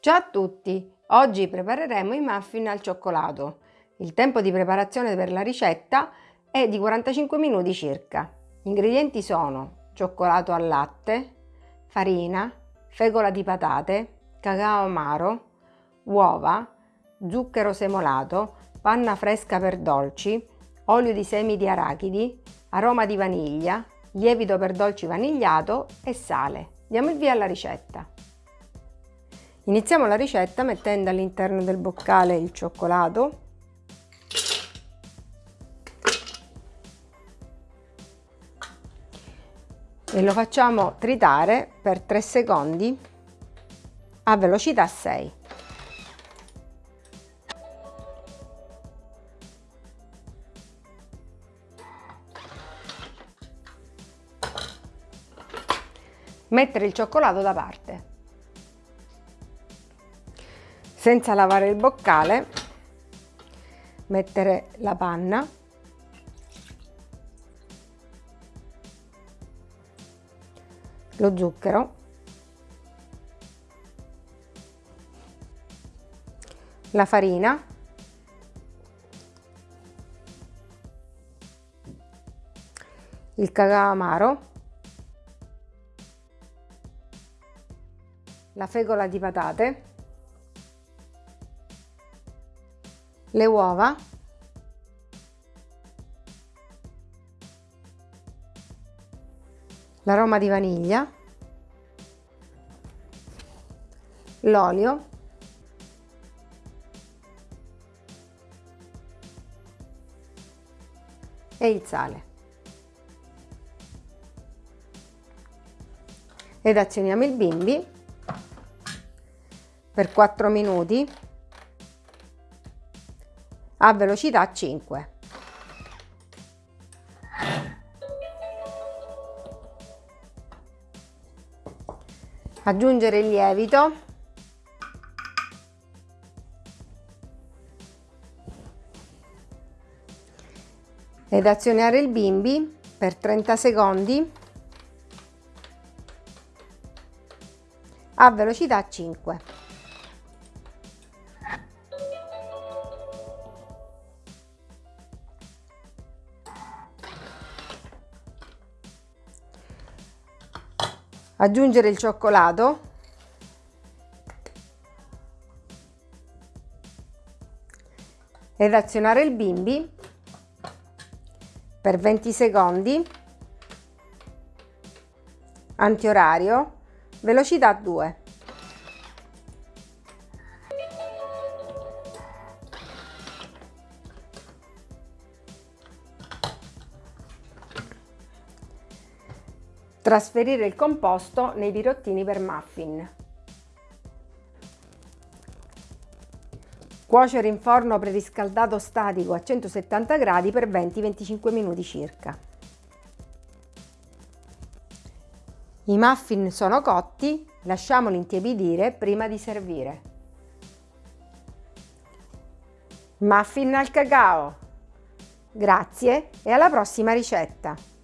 Ciao a tutti! Oggi prepareremo i muffin al cioccolato. Il tempo di preparazione per la ricetta è di 45 minuti circa. Gli ingredienti sono cioccolato al latte, farina, fegola di patate, cacao amaro, uova, zucchero semolato, panna fresca per dolci, olio di semi di arachidi, aroma di vaniglia, lievito per dolci vanigliato e sale. Diamo il via alla ricetta. Iniziamo la ricetta mettendo all'interno del boccale il cioccolato e lo facciamo tritare per 3 secondi a velocità 6. Mettere il cioccolato da parte. Senza lavare il boccale, mettere la panna. Lo zucchero, la farina, il cacao amaro, la fegola di patate, le uova, l'aroma di vaniglia, l'olio, e il sale. Ed azioniamo il bimbi per 4 minuti a velocità 5. Aggiungere il lievito ed azionare il bimbi per 30 secondi a velocità 5. Aggiungere il cioccolato. Ed azionare il bimbi. Per 20 secondi. Antiorario. Velocità 2 Trasferire il composto nei birottini per muffin. Cuocere in forno preriscaldato statico a 170 gradi per 20-25 minuti circa. I muffin sono cotti, lasciamoli intiepidire prima di servire. Muffin al cacao! Grazie e alla prossima ricetta!